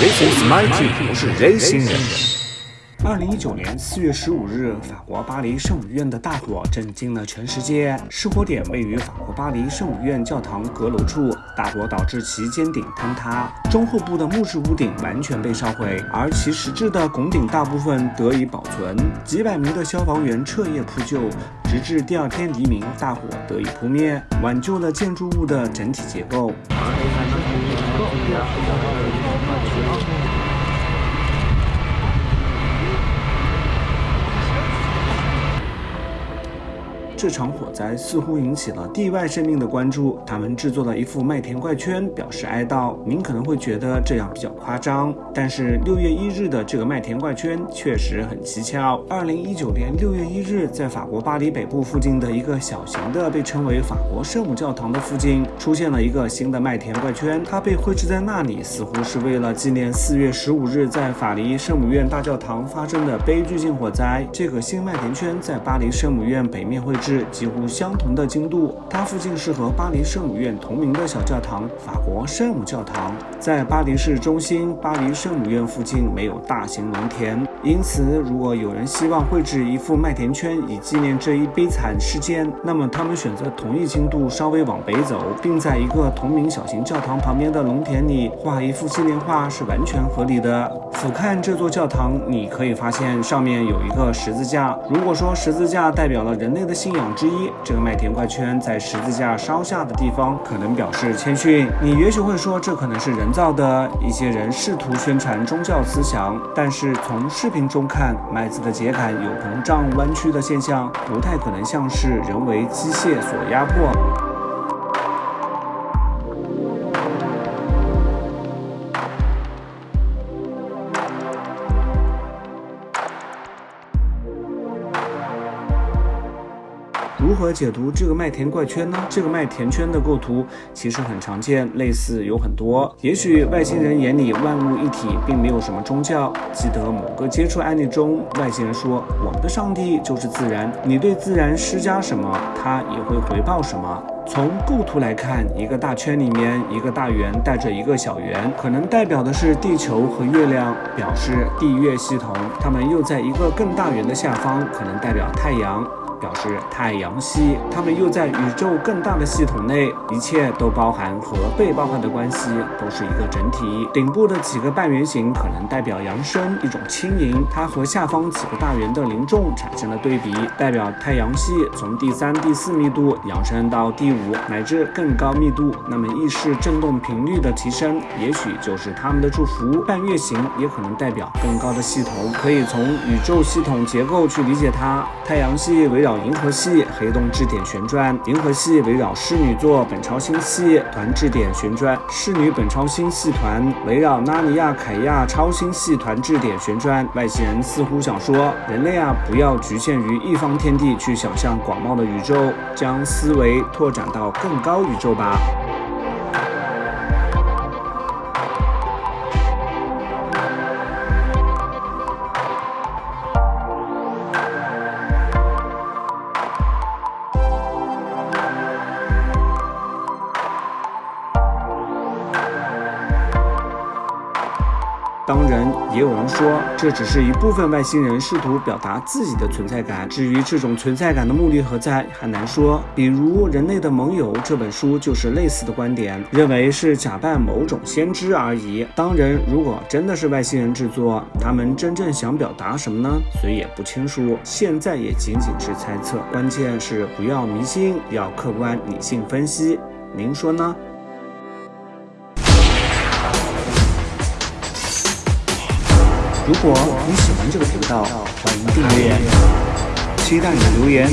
This is my team，我是人星人。二零一九年四月十五日，法国巴黎圣母院的大火震惊了全世界。失火点位于法国巴黎圣母院教堂阁楼处，大火导致其尖顶坍塌，中后部的木质屋顶完全被烧毁，而其实质的拱顶大部分得以保存。几百名的消防员彻夜扑救，直至第二天黎明，大火得以扑灭，挽救了建筑物的整体结构。这场火灾似乎引起了地外生命的关注，他们制作了一副麦田怪圈，表示哀悼。您可能会觉得这样比较夸张，但是六月一日的这个麦田怪圈确实很蹊跷。二零一九年六月一日，在法国巴黎北部附近的一个小型的被称为法国圣母教堂的附近，出现了一个新的麦田怪圈，它被绘制在那里，似乎是为了纪念四月十五日在法黎圣母院大教堂发生的悲剧性火灾。这个新麦田圈在巴黎圣母院北面绘制。几乎相同的经度，它附近是和巴黎圣母院同名的小教堂——法国圣母教堂。在巴黎市中心，巴黎圣母院附近没有大型农田，因此，如果有人希望绘制一幅麦田圈以纪念这一悲惨事件，那么他们选择同一经度稍微往北走，并在一个同名小型教堂旁边的农田里画一幅纪念画是完全合理的。俯瞰这座教堂，你可以发现上面有一个十字架。如果说十字架代表了人类的信仰之一，这个麦田怪圈在十字架稍下的地方可能表示谦逊。你也许会说，这可能是人造的，一些人试图宣传宗教思想。但是从视频中看，麦子的秸秆有膨胀、弯曲的现象，不太可能像是人为机械所压迫。如何解读这个麦田怪圈呢？这个麦田圈的构图其实很常见，类似有很多。也许外星人眼里万物一体，并没有什么宗教。记得某个接触案例中，外星人说：“我们的上帝就是自然，你对自然施加什么，它也会回报什么。”从构图来看，一个大圈里面一个大圆带着一个小圆，可能代表的是地球和月亮，表示地月系统。它们又在一个更大圆的下方，可能代表太阳。表示太阳系，它们又在宇宙更大的系统内，一切都包含和被包含的关系，都是一个整体。顶部的几个半圆形可能代表扬升，一种轻盈，它和下方几个大圆的凝重产生了对比，代表太阳系从第三、第四密度扬升到第五乃至更高密度。那么意识振动频率的提升，也许就是他们的祝福。半月形也可能代表更高的系统，可以从宇宙系统结构去理解它。太阳系围绕。银河系黑洞质点旋转，银河系围绕侍女座本超星系团质点旋转，侍女本超星系团围绕拉尼亚凯亚超星系团质点旋转。外星人似乎想说，人类啊，不要局限于一方天地去想象广袤的宇宙，将思维拓展到更高宇宙吧。当然，也有人说这只是一部分外星人试图表达自己的存在感。至于这种存在感的目的何在，很难说。比如《人类的盟友》这本书就是类似的观点，认为是假扮某种先知而已。当然，如果真的是外星人制作，他们真正想表达什么呢？谁也不清楚。现在也仅仅是猜测。关键是不要迷信，要客观理性分析。您说呢？如果你喜欢这个频道，欢迎订阅，期待你的留言。